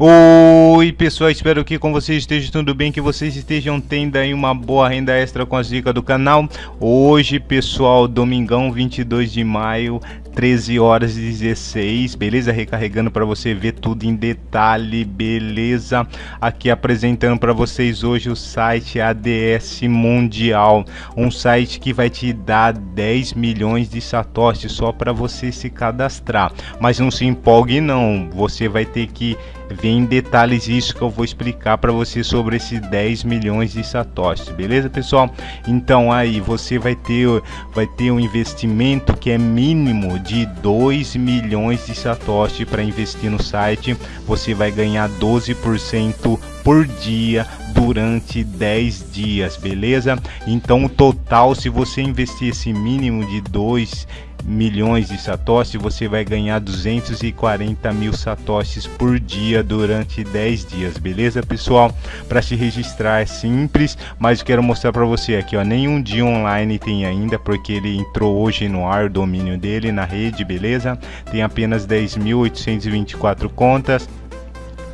Oi pessoal, espero que com vocês esteja tudo bem, que vocês estejam tendo aí uma boa renda extra com as dicas do canal. Hoje pessoal, domingão 22 de maio, 13 horas e 16, beleza? Recarregando para você ver tudo em detalhe, beleza? Aqui apresentando para vocês hoje o site ADS Mundial, um site que vai te dar 10 milhões de satoshis só para você se cadastrar. Mas não se empolgue não, você vai ter que ver em detalhes isso que eu vou explicar para você sobre esses 10 milhões de satoshis, beleza pessoal? Então aí você vai ter vai ter um investimento que é mínimo de 2 milhões de satoshi para investir no site. Você vai ganhar 12% por dia durante 10 dias, beleza? Então o total, se você investir esse mínimo de 2 milhões de satoshis, você vai ganhar 240 mil satoshis por dia durante 10 dias, beleza pessoal? Para se registrar é simples, mas quero mostrar para você aqui, ó, nenhum dia online tem ainda, porque ele entrou hoje no ar o domínio dele na rede, beleza? Tem apenas 10.824 contas,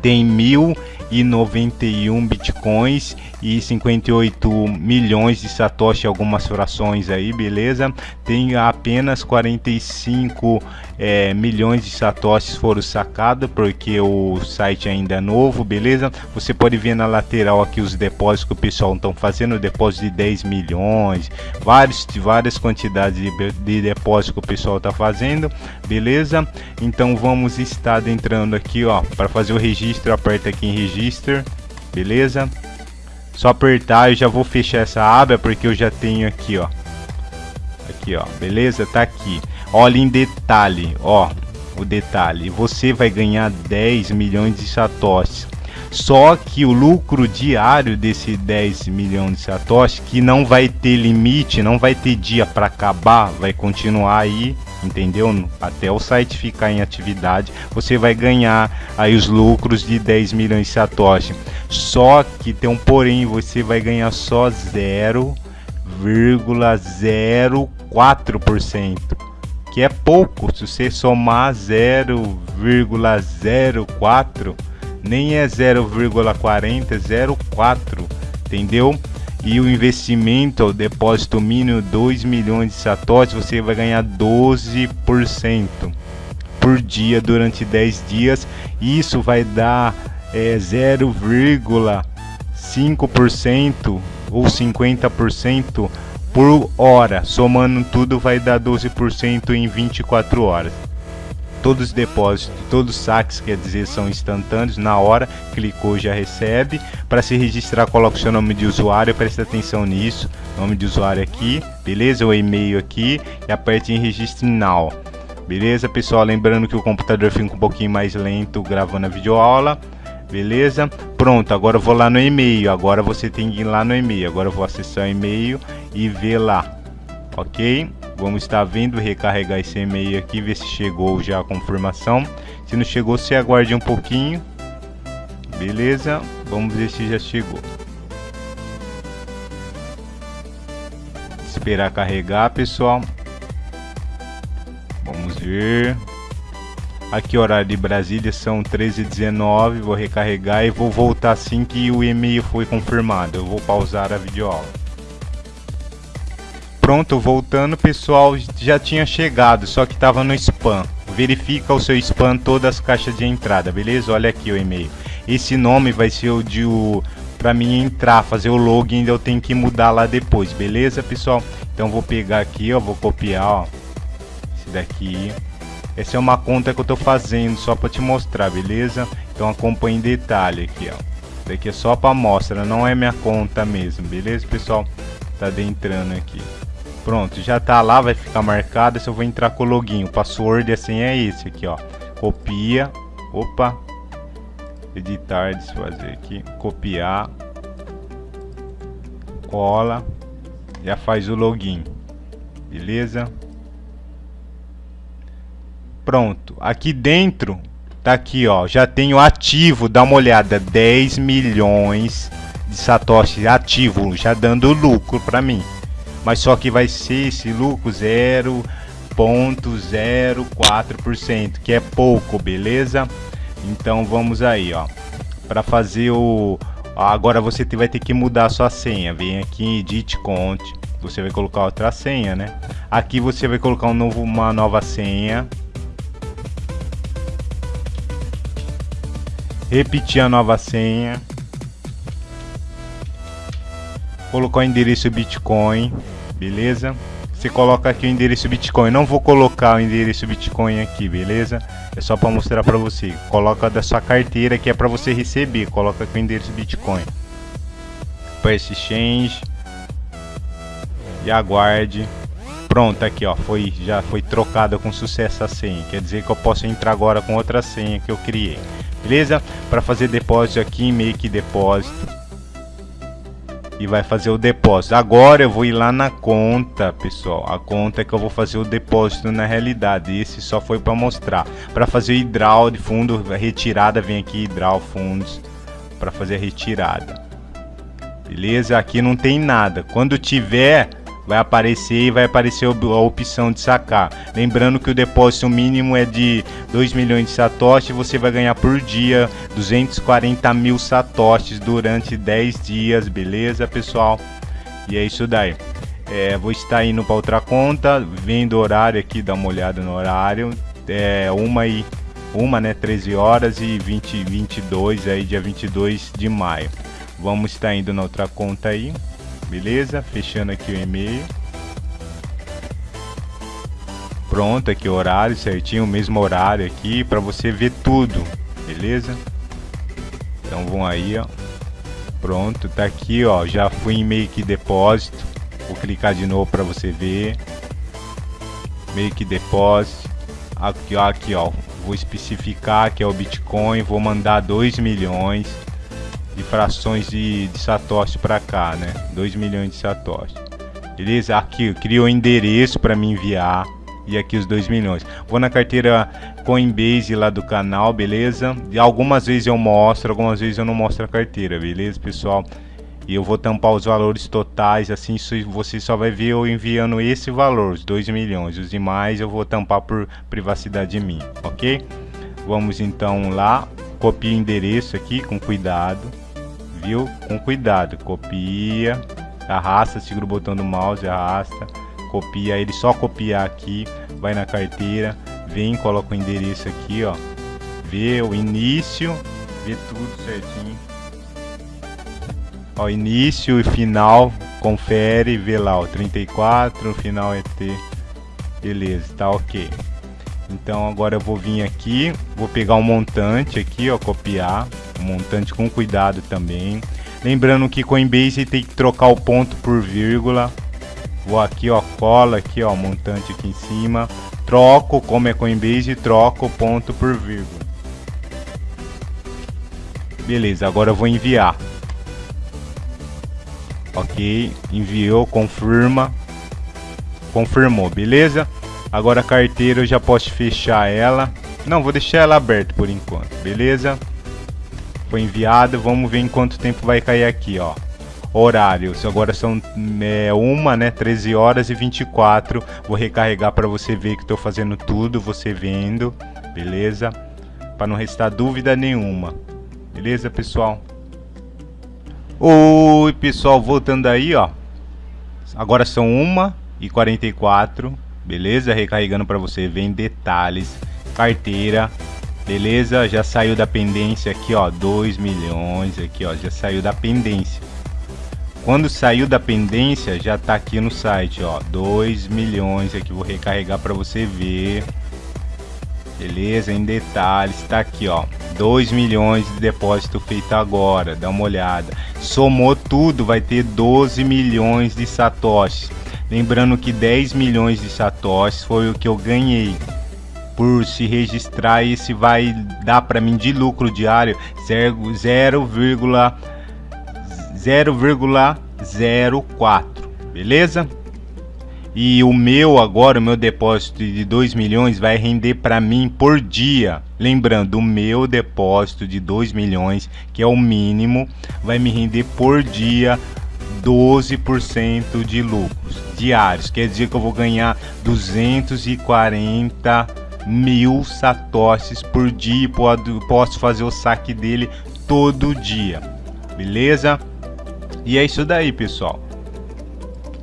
tem mil e 91 bitcoins e 58 milhões de satoshi algumas frações aí beleza? Tem apenas 45 é, milhões de satoshis foram sacados porque o site ainda é novo beleza? Você pode ver na lateral aqui os depósitos que o pessoal estão fazendo depósito de 10 milhões vários várias quantidades de, de depósito que o pessoal está fazendo beleza? Então vamos estar entrando aqui ó para fazer o registro aperta aqui em register beleza só apertar eu já vou fechar essa aba porque eu já tenho aqui ó. Aqui ó. Beleza? Tá aqui. Olha em detalhe ó o detalhe. Você vai ganhar 10 milhões de satoshis. Só que o lucro diário desse 10 milhões de satoshis que não vai ter limite não vai ter dia para acabar vai continuar aí entendeu? Até o site ficar em atividade, você vai ganhar aí os lucros de 10 milhões de satoshi. Só que tem um porém, você vai ganhar só 0,04%, que é pouco. Se você somar 0,04, nem é 0,40, é 0,4, entendeu? E o investimento, o depósito mínimo 2 milhões de satoshis, você vai ganhar 12% por dia durante 10 dias. Isso vai dar é, 0,5% ou 50% por hora. Somando tudo vai dar 12% em 24 horas todos os depósitos, todos os saques, quer dizer, são instantâneos, na hora, clicou já recebe. Para se registrar, coloca o seu nome de usuário, presta atenção nisso, nome de usuário aqui, beleza? O e-mail aqui e aperte em registro now. Beleza, pessoal? Lembrando que o computador fica um pouquinho mais lento gravando a videoaula. Beleza? Pronto, agora eu vou lá no e-mail. Agora você tem que ir lá no e-mail. Agora eu vou acessar o e-mail e ver lá. Ok? Vamos estar vendo recarregar esse e-mail aqui, ver se chegou já a confirmação. Se não chegou, você aguarde um pouquinho. Beleza? Vamos ver se já chegou. Esperar carregar, pessoal. Vamos ver. Aqui horário de Brasília são 13h19. Vou recarregar e vou voltar assim que o e-mail foi confirmado. Eu vou pausar a videoaula. Pronto, voltando, pessoal, já tinha chegado, só que estava no spam. Verifica o seu spam todas as caixas de entrada, beleza? Olha aqui o e-mail. Esse nome vai ser o de o para mim entrar, fazer o login, eu tenho que mudar lá depois, beleza, pessoal? Então vou pegar aqui, ó, vou copiar, ó, esse daqui. Essa é uma conta que eu tô fazendo só para te mostrar, beleza? Então acompanhe em detalhe aqui, ó. Daqui é só para amostra, não é minha conta mesmo, beleza, pessoal? Tá adentrando aqui. Pronto, já tá lá, vai ficar marcado. Se eu vou entrar com o login, o password assim é esse aqui, ó. Copia. Opa. Editar, desfazer aqui. Copiar. Cola. Já faz o login. Beleza? Pronto. Aqui dentro, tá aqui, ó. Já tenho ativo, dá uma olhada. 10 milhões de satoshi ativo, já dando lucro para mim. Mas só que vai ser esse lucro 0.04%, que é pouco, beleza? Então vamos aí, ó. Para fazer o agora você vai ter que mudar sua senha. Vem aqui em Edit Conte, você vai colocar outra senha, né? Aqui você vai colocar um novo, uma nova senha. Repetir a nova senha. Colocar o endereço Bitcoin, beleza? Você coloca aqui o endereço Bitcoin. Não vou colocar o endereço Bitcoin aqui, beleza? É só para mostrar para você. Coloca da sua carteira que é para você receber. Coloca aqui o endereço Bitcoin. Press Exchange e aguarde. Pronto, aqui ó, foi já foi trocada com sucesso a senha. Quer dizer que eu posso entrar agora com outra senha que eu criei. Beleza? Para fazer depósito aqui Make Depósito. E vai fazer o depósito. Agora eu vou ir lá na conta, pessoal. A conta é que eu vou fazer o depósito na realidade. Esse só foi para mostrar. Para fazer hidral de fundo, retirada, vem aqui hidral fundos para fazer a retirada. Beleza? Aqui não tem nada. Quando tiver vai aparecer e vai aparecer a opção de sacar. Lembrando que o depósito mínimo é de 2 milhões de satoshis, você vai ganhar por dia 240 mil satoshis durante 10 dias, beleza pessoal? E é isso daí. É, vou estar indo para outra conta, vendo o horário aqui, dá uma olhada no horário. É uma e uma, né, 13 horas e 20 22 aí dia 22 de maio. Vamos estar indo na outra conta aí beleza? Fechando aqui o e-mail. Pronto, aqui o horário certinho, o mesmo horário aqui para você ver tudo, beleza? Então vão aí, ó. Pronto, tá aqui, ó. Já fui em Make Depósito. Vou clicar de novo para você ver. Make Depósito. Aqui, ó, aqui, ó. Vou especificar que é o Bitcoin. Vou mandar 2 milhões de frações de, de Satoshi para cá, né? 2 milhões de Satoshi. Beleza? Aqui, criou endereço para me enviar. E aqui os 2 milhões. Vou na carteira Coinbase lá do canal, beleza? E algumas vezes eu mostro, algumas vezes eu não mostro a carteira, beleza, pessoal? E eu vou tampar os valores totais, assim você só vai ver eu enviando esse valor, os 2 milhões. Os demais eu vou tampar por privacidade minha, ok? Vamos então lá, copia o endereço aqui com cuidado viu? Com cuidado, copia, arrasta, segura o botão do mouse, arrasta, copia ele, só copiar aqui, vai na carteira, vem, coloca o endereço aqui, ó, vê o início, vê tudo certinho. Ó, início e final, confere, vê lá, ó, 34, o final é T. Beleza, tá ok. Então agora eu vou vir aqui, vou pegar um montante aqui, ó, copiar, montante com cuidado também. Lembrando que Coinbase tem que trocar o ponto por vírgula. Vou aqui, ó, cola aqui, ó, montante aqui em cima. Troco, como é Coinbase, troco o ponto por vírgula. Beleza, agora eu vou enviar. Ok, enviou, confirma. Confirmou, beleza? Agora a carteira eu já posso fechar ela. Não, vou deixar ela aberta por enquanto, beleza? Foi enviado, vamos ver em quanto tempo vai cair aqui, ó. Horários, agora são é, uma, né, 13 horas e 24. Vou recarregar para você ver que estou fazendo tudo, você vendo, beleza? Para não restar dúvida nenhuma. Beleza, pessoal? Oi, pessoal, voltando aí, ó. Agora são 1 e 44 beleza? Recarregando para você, vem detalhes, carteira, beleza? Já saiu da pendência aqui, ó, 2 milhões aqui, ó, já saiu da pendência. Quando saiu da pendência, já tá aqui no site, ó, 2 milhões aqui, vou recarregar para você ver. Beleza? Em detalhes, tá aqui, ó, 2 milhões de depósito feito agora, dá uma olhada. Somou tudo, vai ter 12 milhões de satoshis. Lembrando que 10 milhões de satoshis foi o que eu ganhei por se registrar esse vai dar para mim de lucro diário 0,04, beleza? E o meu agora, o meu depósito de 2 milhões vai render para mim por dia. Lembrando, o meu depósito de 2 milhões, que é o mínimo, vai me render por dia 12% de lucros diários. Quer dizer que eu vou ganhar 240 mil satoshis por dia. Posso fazer o saque dele todo dia. Beleza? E é isso daí, pessoal.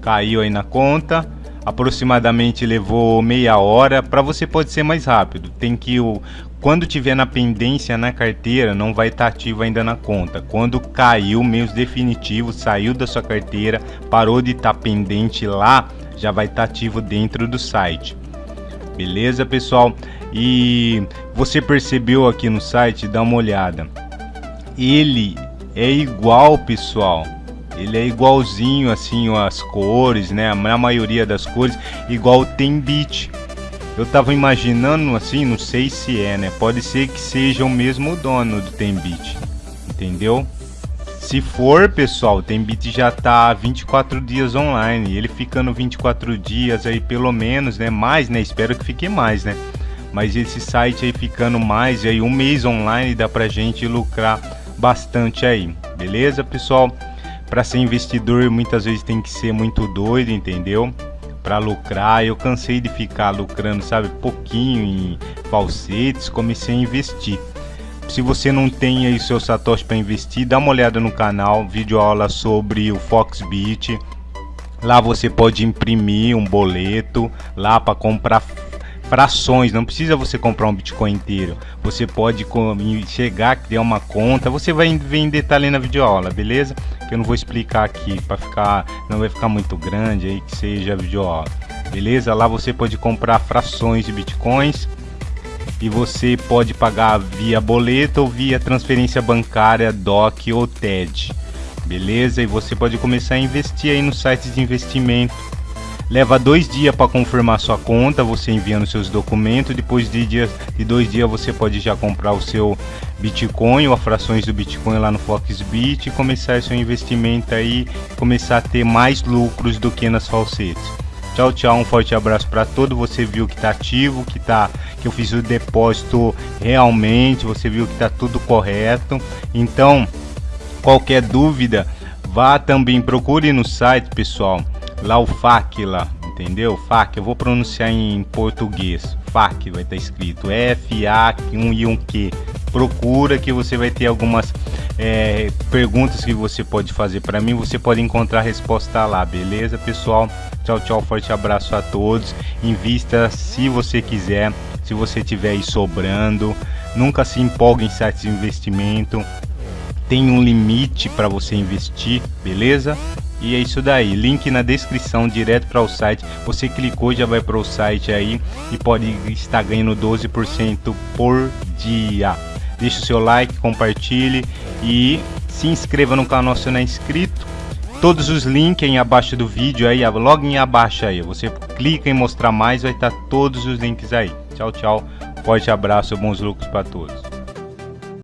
Caiu aí na conta. Aproximadamente levou meia hora. Para você pode ser mais rápido. Tem que o quando tiver na pendência na carteira, não vai estar tá ativo ainda na conta. Quando caiu mesmo definitivo, saiu da sua carteira, parou de estar tá pendente lá, já vai estar tá ativo dentro do site. Beleza, pessoal? E você percebeu aqui no site, dá uma olhada. Ele é igual, pessoal. Ele é igualzinho assim as cores, né? Na maioria das cores, igual tem bit. Eu tava imaginando assim, não sei se é, né? Pode ser que seja o mesmo dono do Tembit, entendeu? Se for, pessoal, Tembit já tá 24 dias online. Ele ficando 24 dias aí, pelo menos, né? Mais, né? Espero que fique mais, né? Mas esse site aí ficando mais, aí um mês online dá pra gente lucrar bastante aí, beleza, pessoal? Para ser investidor, muitas vezes tem que ser muito doido, entendeu? para lucrar. Eu cansei de ficar lucrando, sabe, pouquinho em falsetes, comecei a investir. Se você não tem aí seu satoshi para investir, dá uma olhada no canal, vídeo aula sobre o Foxbit. Lá você pode imprimir um boleto lá para comprar frações, não precisa você comprar um Bitcoin inteiro. Você pode chegar, criar uma conta, você vai ver em detalhe na videoaula, beleza? Que eu não vou explicar aqui para ficar, não vai ficar muito grande aí que seja a videoaula. Beleza? Lá você pode comprar frações de Bitcoins e você pode pagar via boleto ou via transferência bancária, DOC ou TED. Beleza? E você pode começar a investir aí nos sites de investimento Leva dois dias para confirmar sua conta, você enviando seus documentos. Depois de, de dois dias você pode já comprar o seu Bitcoin ou frações do Bitcoin lá no Foxbit e começar seu investimento aí, começar a ter mais lucros do que nas falsetes. Tchau, tchau, um forte abraço para todo. Você viu que tá ativo, que tá que eu fiz o depósito realmente, você viu que tá tudo correto. Então, qualquer dúvida, vá também procure no site, pessoal lá o lá, entendeu? FAQ, eu vou pronunciar em português. FAQ vai estar escrito F, A, um e um Q. Procura que você vai ter algumas é, perguntas que você pode fazer para mim. Você pode encontrar a resposta lá, beleza, pessoal? Tchau, tchau, forte abraço a todos. Invista se você quiser, se você tiver aí sobrando. Nunca se empolgue em sites de investimento. Tem um limite para você investir, beleza? E é isso daí, link na descrição direto para o site. Você clicou já vai para o site aí e pode estar ganhando 12% por dia. Deixe o seu like, compartilhe e se inscreva no canal se não é inscrito. Todos os links abaixo do vídeo aí, logo em abaixo aí. Você clica em mostrar mais, vai estar todos os links aí. Tchau, tchau. Forte abraço, bons lucros para todos.